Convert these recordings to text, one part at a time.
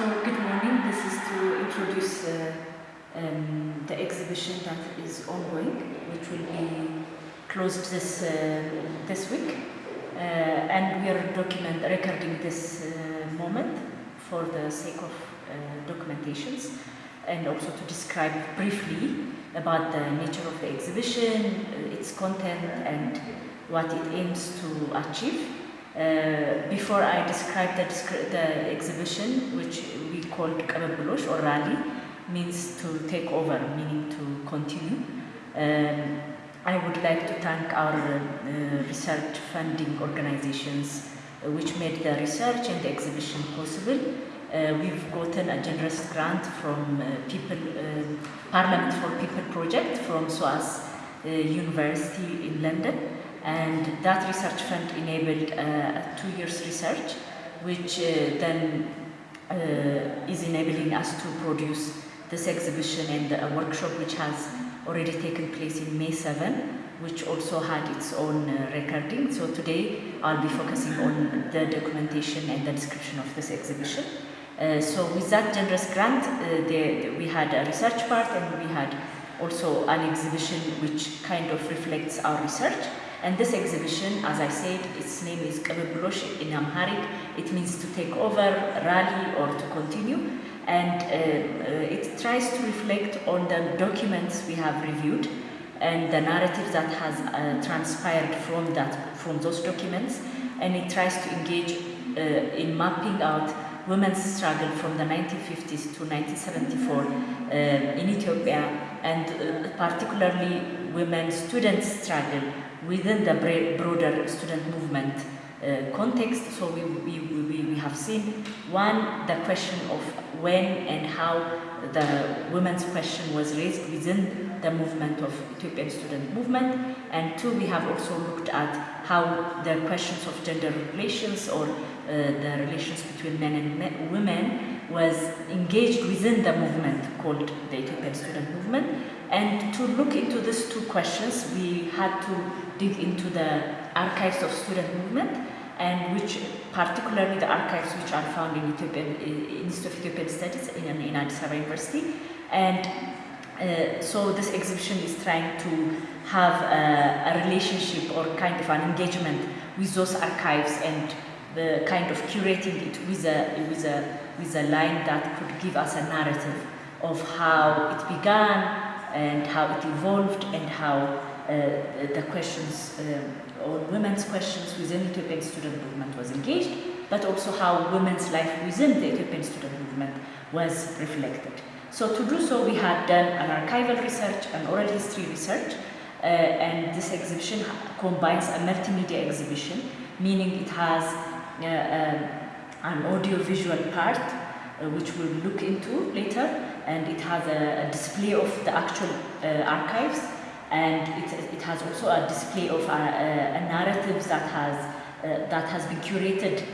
So, good morning. This is to introduce uh, um, the exhibition that is ongoing, which will be closed this uh, this week, uh, and we are document recording this uh, moment for the sake of uh, documentations, and also to describe briefly about the nature of the exhibition, uh, its content, and what it aims to achieve. Uh, before I describe the, the exhibition, which we called Kababulosh or Rally, means to take over, meaning to continue. Um, I would like to thank our uh, research funding organizations uh, which made the research and the exhibition possible. Uh, we've gotten a generous grant from uh, People Parliament for People project from SOAS University in London and that research fund enabled uh, a two years research which uh, then uh, is enabling us to produce this exhibition and a workshop which has already taken place in May 7 which also had its own uh, recording. So today I'll be focusing on the documentation and the description of this exhibition. Uh, so with that generous grant uh, we had a research part and we had also an exhibition which kind of reflects our research and this exhibition, as I said, its name is Kabablosh in Amharic. It means to take over, rally, or to continue. And uh, uh, it tries to reflect on the documents we have reviewed and the narrative that has uh, transpired from that, from those documents. And it tries to engage uh, in mapping out women's struggle from the 1950s to 1974 uh, in Ethiopia, and uh, particularly women students' struggle within the broader student movement uh, context. So we, we, we, we have seen one, the question of when and how the women's question was raised within the movement of Ethiopian student movement. And two, we have also looked at how the questions of gender relations or uh, the relations between men and men, women was engaged within the movement called the Ethiopian student movement. And to look into these two questions, we had to dig into the archives of student movement and which particularly the archives which are found in Ethiopian Institute of Ethiopian Studies in, in Addis Ababa University. And uh, so this exhibition is trying to have a, a, relationship or kind of an engagement with those archives and the kind of curating it with a, with a, with a line that could give us a narrative of how it began and how it evolved and how uh, the questions uh, or women's questions within the Ethiopian student movement was engaged, but also how women's life within the Ethiopian student movement was reflected. So to do so, we had done an archival research, an oral history research, uh, and this exhibition combines a multimedia exhibition, meaning it has an audio-visual part, uh, which we'll look into later, and it has a, a display of the actual uh, archives, and it, it has also a display of a, a, a narrative that has uh, that has been curated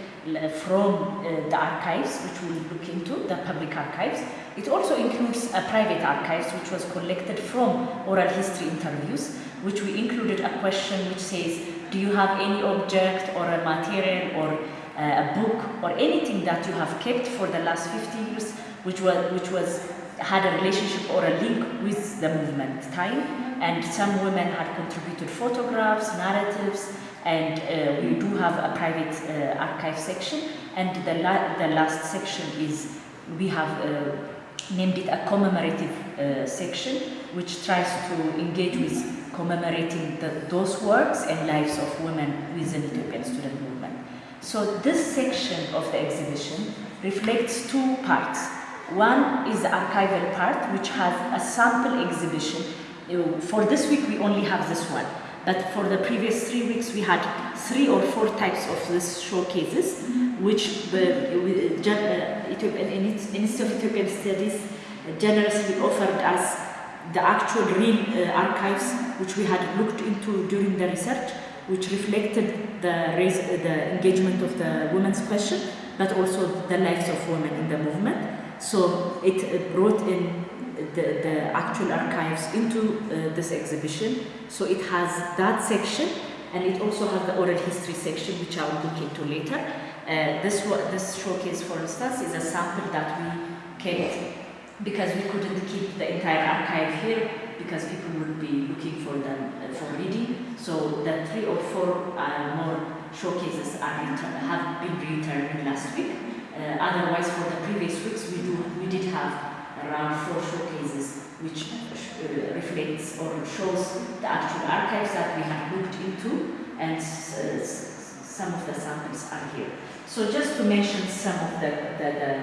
from uh, the archives, which we'll look into, the public archives. It also includes a private archives, which was collected from oral history interviews, which we included a question which says, do you have any object or a material or uh, a book or anything that you have kept for the last 50 years, which was, which was had a relationship or a link with the movement time? And some women had contributed photographs, narratives and uh, we do have a private uh, archive section. And the, la the last section is we have uh, named it a commemorative uh, section which tries to engage with commemorating the, those works and lives of women within the Ethiopian student movement. So this section of the exhibition reflects two parts. One is the archival part, which has a sample exhibition. For this week, we only have this one. But for the previous three weeks, we had three or four types of these showcases, which the uh, Institute of Ethiopian Studies generously offered us the actual real uh, archives, which we had looked into during the research, which reflected the, raise, uh, the engagement of the women's question, but also the lives of women in the movement. So it uh, brought in the, the actual archives into uh, this exhibition. So it has that section and it also has the oral history section which I will look into later. Uh, this this showcase, for instance, is a sample that we kept because we couldn't keep the entire archive here because people would be looking for them uh, for reading. So the three or four uh, more showcases are have been returned last week. Uh, otherwise, for the previous weeks, we do we did have around four showcases, which uh, reflects or shows the actual archives that we have looked into, and some of the samples are here. So just to mention some of the, the, the